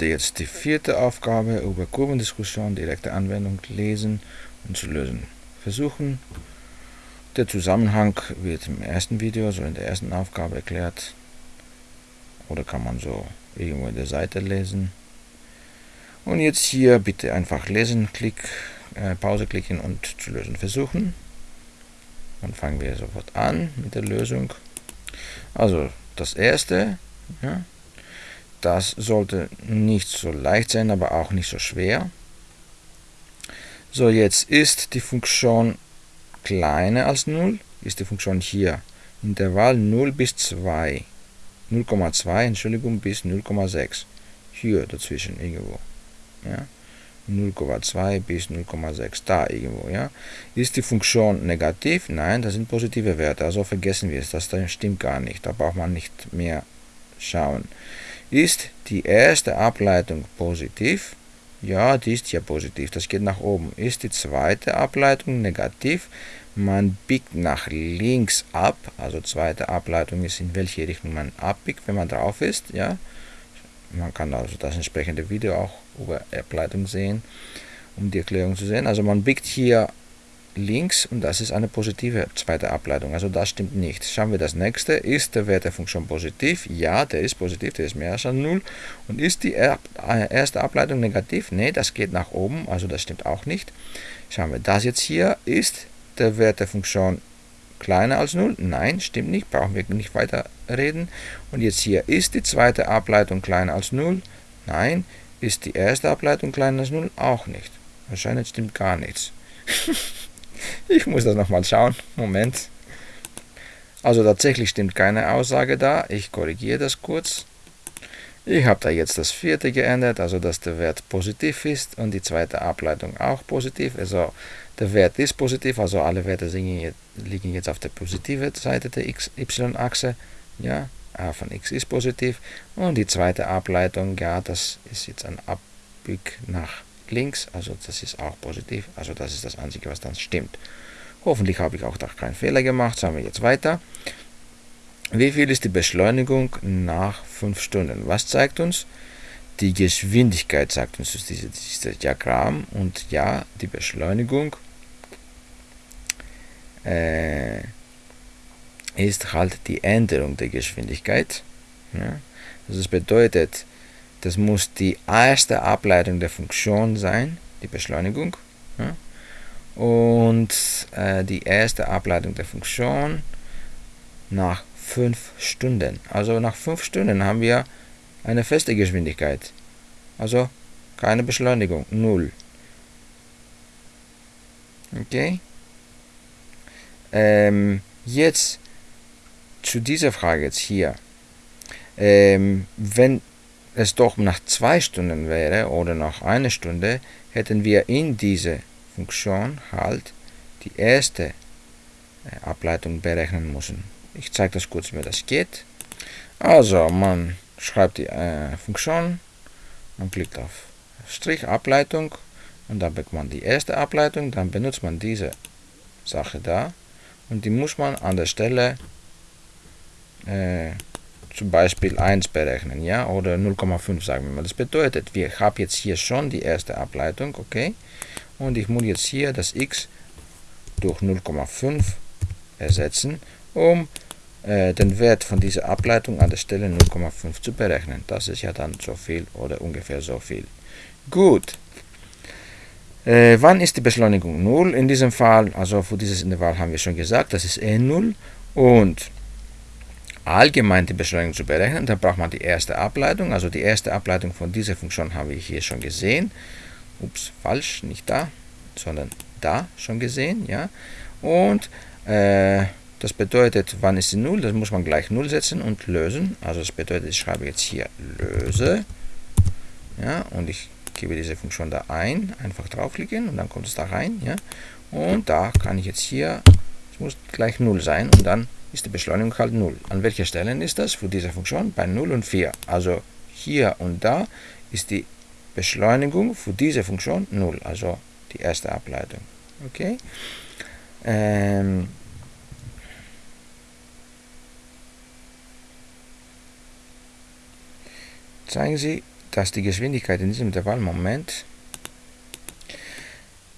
bitte jetzt die vierte Aufgabe über Kurvendiskussion, direkte Anwendung lesen und zu lösen. Versuchen. Der Zusammenhang wird im ersten Video, so in der ersten Aufgabe erklärt. Oder kann man so irgendwo in der Seite lesen. Und jetzt hier bitte einfach lesen, Klick, äh, Pause klicken und zu lösen versuchen. Dann fangen wir sofort an mit der Lösung. Also das erste, ja, das sollte nicht so leicht sein, aber auch nicht so schwer. So, jetzt ist die Funktion kleiner als 0, ist die Funktion hier. Intervall 0 bis 2. 0,2, Entschuldigung, bis 0,6. Hier dazwischen irgendwo. Ja. 0,2 bis 0,6, da irgendwo, ja. Ist die Funktion negativ? Nein, das sind positive Werte, also vergessen wir es, das stimmt gar nicht, da braucht man nicht mehr schauen. Ist die erste Ableitung positiv? Ja, die ist ja positiv, das geht nach oben. Ist die zweite Ableitung negativ? Man biegt nach links ab, also zweite Ableitung ist, in welche Richtung man abbiegt, wenn man drauf ist, ja. Man kann also das entsprechende Video auch über Ableitung sehen, um die Erklärung zu sehen. Also man biegt hier links und das ist eine positive zweite Ableitung. Also das stimmt nicht. Schauen wir das nächste. Ist der Wert der Funktion positiv? Ja, der ist positiv, der ist mehr als 0. Und ist die äh, erste Ableitung negativ? Ne, das geht nach oben, also das stimmt auch nicht. Schauen wir das jetzt hier. Ist der Wert der Funktion kleiner als 0? Nein, stimmt nicht, brauchen wir nicht weiter reden. Und jetzt hier, ist die zweite Ableitung kleiner als 0? Nein. Ist die erste Ableitung kleiner als 0? Auch nicht. Wahrscheinlich stimmt gar nichts. ich muss das nochmal schauen. Moment. Also tatsächlich stimmt keine Aussage da. Ich korrigiere das kurz. Ich habe da jetzt das vierte geändert, also dass der Wert positiv ist und die zweite Ableitung auch positiv. Also der Wert ist positiv, also alle Werte liegen jetzt auf der positiven Seite der y-Achse. Ja, a von x ist positiv. Und die zweite Ableitung, ja, das ist jetzt ein Abbieg nach links, also das ist auch positiv. Also das ist das Einzige, was dann stimmt. Hoffentlich habe ich auch da keinen Fehler gemacht. Schauen wir jetzt weiter. Wie viel ist die Beschleunigung nach 5 Stunden? Was zeigt uns? Die Geschwindigkeit sagt uns dieses, Diagramm. Und ja, die Beschleunigung äh, ist halt die Änderung der Geschwindigkeit. Ja? Also das bedeutet, das muss die erste Ableitung der Funktion sein, die Beschleunigung. Ja? Und äh, die erste Ableitung der Funktion nach 5 Stunden. Also nach 5 Stunden haben wir eine feste Geschwindigkeit. Also keine Beschleunigung, 0. Okay? Ähm, jetzt zu dieser Frage jetzt hier. Ähm, wenn es doch nach zwei Stunden wäre oder nach einer Stunde, hätten wir in diese Funktion halt die erste äh, Ableitung berechnen müssen. Ich zeige das kurz, wie das geht. Also, man schreibt die äh, Funktion, man klickt auf Strich Ableitung und dann bekommt man die erste Ableitung, dann benutzt man diese Sache da und die muss man an der Stelle äh, zum Beispiel 1 berechnen, ja, oder 0,5 sagen wir mal. Das bedeutet, wir haben jetzt hier schon die erste Ableitung, okay, und ich muss jetzt hier das x durch 0,5 ersetzen, um äh, den Wert von dieser Ableitung an der Stelle 0,5 zu berechnen. Das ist ja dann so viel oder ungefähr so viel. Gut. Äh, wann ist die Beschleunigung 0? In diesem Fall, also für dieses Intervall haben wir schon gesagt, das ist e 0 und allgemein die Beschleunigung zu berechnen, dann braucht man die erste Ableitung. Also die erste Ableitung von dieser Funktion haben wir hier schon gesehen. Ups, falsch, nicht da, sondern da schon gesehen. ja. Und äh, das bedeutet, wann ist sie 0? Das muss man gleich 0 setzen und lösen. Also das bedeutet, ich schreibe jetzt hier löse. Ja, und ich gebe diese Funktion da ein. Einfach draufklicken und dann kommt es da rein. Ja. Und da kann ich jetzt hier, es muss gleich 0 sein und dann ist die Beschleunigung halt 0. An welcher Stellen ist das für diese Funktion? Bei 0 und 4. Also hier und da ist die Beschleunigung für diese Funktion 0, also die erste Ableitung. Okay? Ähm, zeigen Sie dass die Geschwindigkeit in diesem Intervallmoment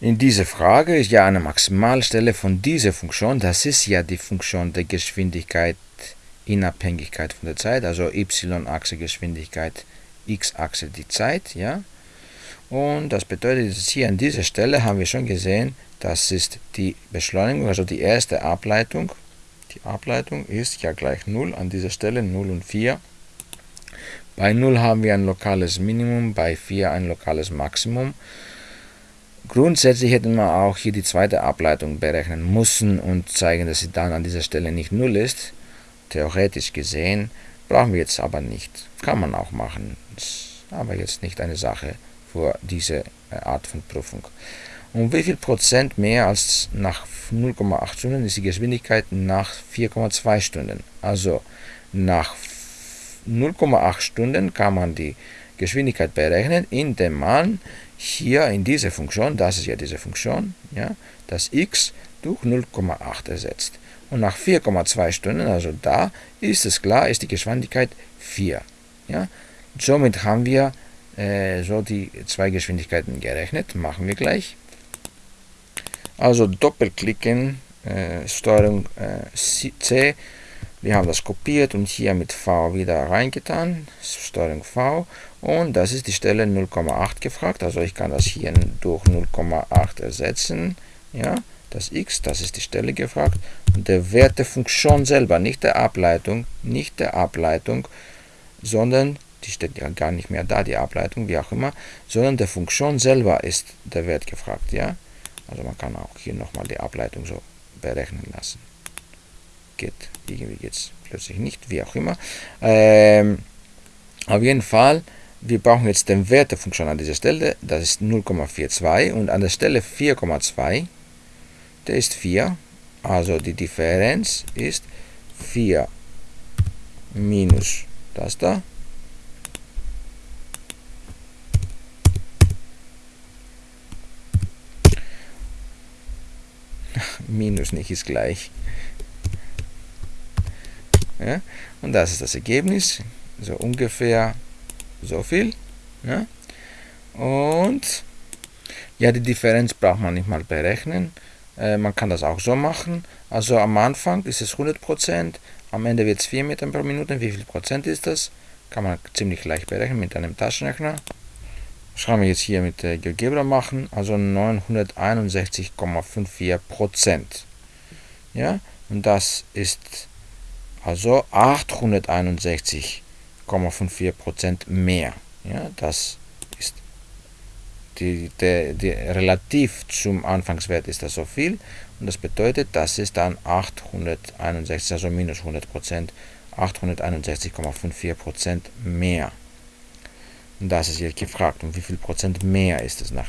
in dieser Frage ist ja eine Maximalstelle von dieser Funktion, das ist ja die Funktion der Geschwindigkeit in Abhängigkeit von der Zeit, also y-Achse Geschwindigkeit, x-Achse die Zeit, ja. Und das bedeutet, dass hier an dieser Stelle haben wir schon gesehen, das ist die Beschleunigung, also die erste Ableitung. Die Ableitung ist ja gleich 0, an dieser Stelle 0 und 4. Bei 0 haben wir ein lokales Minimum, bei 4 ein lokales Maximum. Grundsätzlich hätten wir auch hier die zweite Ableitung berechnen müssen und zeigen, dass sie dann an dieser Stelle nicht 0 ist. Theoretisch gesehen brauchen wir jetzt aber nicht. Kann man auch machen, ist aber jetzt nicht eine Sache für diese äh, Art von Prüfung. Um wie viel Prozent mehr als nach 0,8 Stunden ist die Geschwindigkeit nach 4,2 Stunden. Also nach 0,8 Stunden kann man die Geschwindigkeit berechnen, indem man hier in diese Funktion, das ist ja diese Funktion, ja, das x durch 0,8 ersetzt. Und nach 4,2 Stunden, also da, ist es klar, ist die Geschwindigkeit 4. Ja. Somit haben wir äh, so die zwei Geschwindigkeiten gerechnet, machen wir gleich. Also doppelklicken, äh, Steuerung äh, C, wir haben das kopiert und hier mit V wieder reingetan, Steuerung V. Und das ist die Stelle 0,8 gefragt, also ich kann das hier durch 0,8 ersetzen, ja, das x, das ist die Stelle gefragt. Und der Wert der Funktion selber, nicht der Ableitung, nicht der Ableitung, sondern die steht ja gar nicht mehr da, die Ableitung, wie auch immer, sondern der Funktion selber ist der Wert gefragt, ja. Also man kann auch hier nochmal die Ableitung so berechnen lassen geht. Irgendwie es plötzlich nicht, wie auch immer. Ähm, auf jeden Fall, wir brauchen jetzt den Wert der Funktion an dieser Stelle, das ist 0,42 und an der Stelle 4,2, der ist 4, also die Differenz ist 4 minus das da. Minus nicht ist gleich. Ja? Und das ist das Ergebnis, so ungefähr so viel. Ja? Und ja, die Differenz braucht man nicht mal berechnen. Äh, man kann das auch so machen. Also am Anfang ist es 100%, am Ende wird es 4 Meter pro Minute. Wie viel Prozent ist das? Kann man ziemlich leicht berechnen mit einem Taschenrechner. Das können wir jetzt hier mit der GeoGebra machen. Also 961,54%. Ja, und das ist also 861,54% mehr. Ja, das ist die, der, die, relativ zum Anfangswert ist das so viel und das bedeutet, das ist dann 861, also minus 100%, 861,54% mehr. Und das ist jetzt gefragt, um wie viel Prozent mehr ist es nach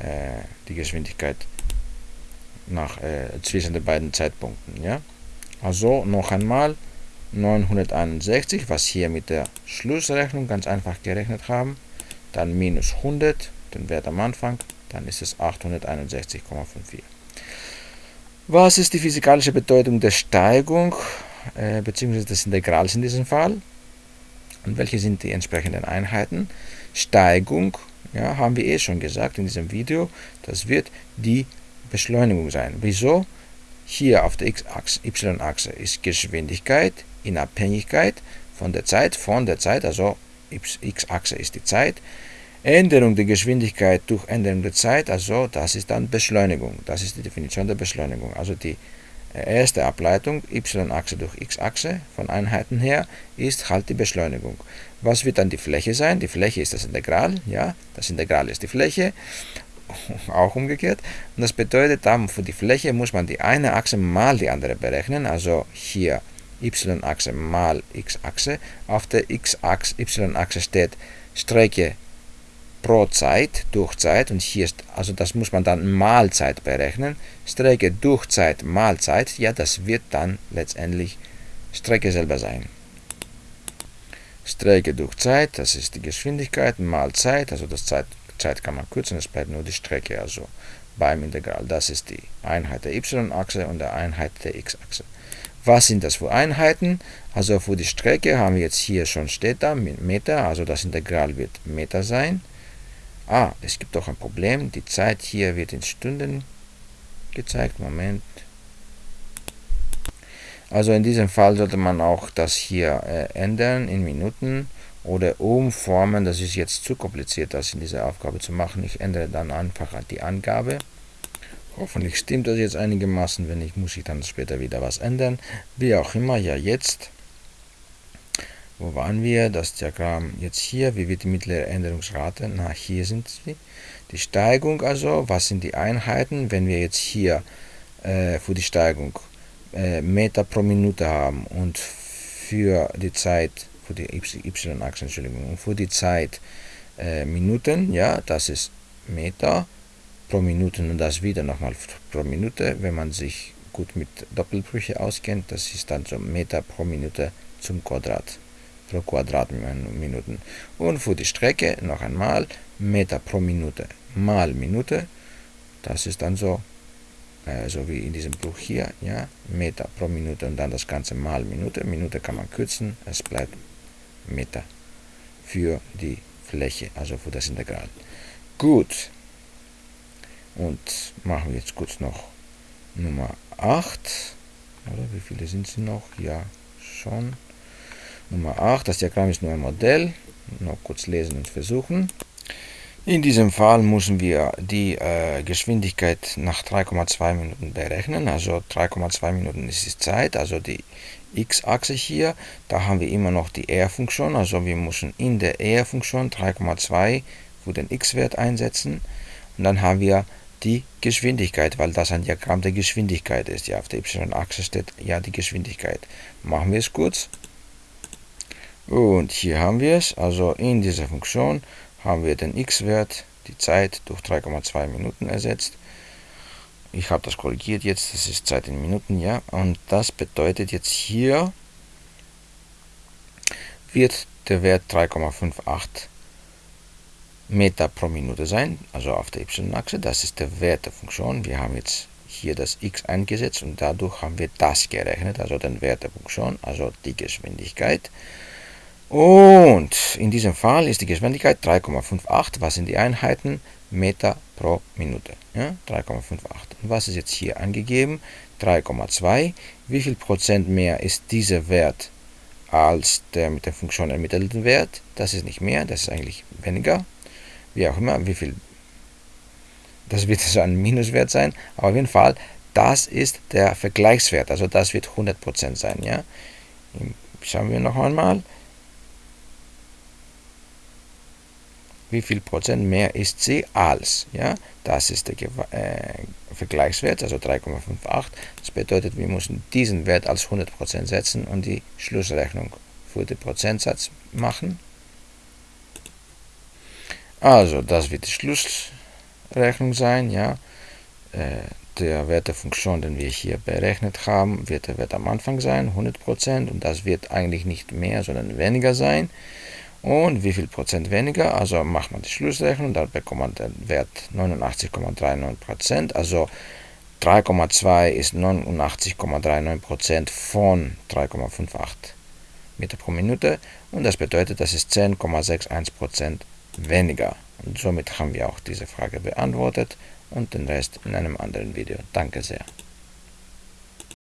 äh, die Geschwindigkeit nach, äh, zwischen den beiden Zeitpunkten. Ja? Also noch einmal 961, was hier mit der Schlussrechnung ganz einfach gerechnet haben. Dann minus 100, den Wert am Anfang, dann ist es 861,54. Was ist die physikalische Bedeutung der Steigung äh, bzw. des Integrals in diesem Fall? Und welche sind die entsprechenden Einheiten? Steigung, ja, haben wir eh schon gesagt in diesem Video, das wird die Beschleunigung sein. Wieso? Hier auf der y-Achse ist Geschwindigkeit in Abhängigkeit von der Zeit, von der Zeit, also x-Achse ist die Zeit. Änderung der Geschwindigkeit durch Änderung der Zeit, also das ist dann Beschleunigung. Das ist die Definition der Beschleunigung. Also die äh, erste Ableitung, y-Achse durch x-Achse, von Einheiten her, ist halt die Beschleunigung. Was wird dann die Fläche sein? Die Fläche ist das Integral, ja, das Integral ist die Fläche auch umgekehrt. Und das bedeutet, dann für die Fläche muss man die eine Achse mal die andere berechnen. Also hier y-Achse mal x-Achse. Auf der x-Achse y-Achse steht Strecke pro Zeit durch Zeit und hier ist, also das muss man dann mal Zeit berechnen. Strecke durch Zeit mal Zeit, ja, das wird dann letztendlich Strecke selber sein. Strecke durch Zeit, das ist die Geschwindigkeit, mal Zeit, also das Zeit Zeit kann man kürzen, es bleibt nur die Strecke, also beim Integral. Das ist die Einheit der y-Achse und der Einheit der x-Achse. Was sind das für Einheiten? Also für die Strecke haben wir jetzt hier schon steht da Meter, also das Integral wird Meter sein. Ah, es gibt auch ein Problem. Die Zeit hier wird in Stunden gezeigt. Moment. Also in diesem Fall sollte man auch das hier äh, ändern in Minuten oder umformen. Das ist jetzt zu kompliziert, das in dieser Aufgabe zu machen. Ich ändere dann einfach die Angabe. Hoffentlich stimmt das jetzt einigermaßen. Wenn nicht, muss ich dann später wieder was ändern. Wie auch immer, ja jetzt. Wo waren wir? Das Diagramm jetzt hier. Wie wird die mittlere Änderungsrate? Na, hier sind sie. Die Steigung also. Was sind die Einheiten? Wenn wir jetzt hier äh, für die Steigung äh, Meter pro Minute haben und für die Zeit, für die y-Achse, Entschuldigung, und für die Zeit äh, Minuten, ja, das ist Meter pro Minute und das wieder nochmal pro Minute, wenn man sich gut mit Doppelbrüche auskennt, das ist dann so Meter pro Minute zum Quadrat, pro Quadratminuten. Und für die Strecke noch einmal Meter pro Minute mal Minute, das ist dann so äh, so wie in diesem Buch hier, ja, Meter pro Minute und dann das Ganze mal Minute. Minute kann man kürzen, es bleibt Meter für die Fläche, also für das Integral. Gut. Und machen wir jetzt kurz noch Nummer 8. Oder wie viele sind sie noch? Ja, schon. Nummer 8, das Diagramm ist nur ein Modell. Noch kurz lesen und versuchen. In diesem Fall müssen wir die äh, Geschwindigkeit nach 3,2 Minuten berechnen. Also 3,2 Minuten ist die Zeit, also die x-Achse hier. Da haben wir immer noch die r-Funktion, also wir müssen in der r-Funktion 3,2 für den x-Wert einsetzen. Und dann haben wir die Geschwindigkeit, weil das ein Diagramm der Geschwindigkeit ist. Ja, auf der y-Achse steht ja die Geschwindigkeit. Machen wir es kurz. Und hier haben wir es, also in dieser Funktion haben wir den x-Wert, die Zeit, durch 3,2 Minuten ersetzt. Ich habe das korrigiert jetzt, das ist Zeit in Minuten, ja. Und das bedeutet jetzt hier wird der Wert 3,58 Meter pro Minute sein, also auf der y-Achse. Das ist der Wert der Funktion. Wir haben jetzt hier das x eingesetzt und dadurch haben wir das gerechnet, also den Wert der Funktion, also die Geschwindigkeit. Und in diesem Fall ist die Geschwindigkeit 3,58. Was sind die Einheiten? Meter pro Minute. Ja, 3,58. Und was ist jetzt hier angegeben? 3,2. Wie viel Prozent mehr ist dieser Wert als der mit der Funktion ermittelten Wert? Das ist nicht mehr, das ist eigentlich weniger. Wie auch immer, wie viel. Das wird also ein Minuswert sein. Aber auf jeden Fall, das ist der Vergleichswert. Also das wird 100% sein. Ja? Schauen wir noch einmal. Wie viel Prozent mehr ist sie als. Ja? Das ist der äh, Vergleichswert, also 3,58. Das bedeutet, wir müssen diesen Wert als 100% setzen und die Schlussrechnung für den Prozentsatz machen. Also, das wird die Schlussrechnung sein. Ja? Äh, der Wert der Funktion, den wir hier berechnet haben, wird der Wert am Anfang sein, 100%, und das wird eigentlich nicht mehr, sondern weniger sein. Und wie viel Prozent weniger? Also macht man die Schlussrechnung, dann bekommt man den Wert 89,39% Also 3,2 ist 89,39% von 3,58 Meter pro Minute und das bedeutet, das ist 10,61% weniger. Und somit haben wir auch diese Frage beantwortet und den Rest in einem anderen Video. Danke sehr.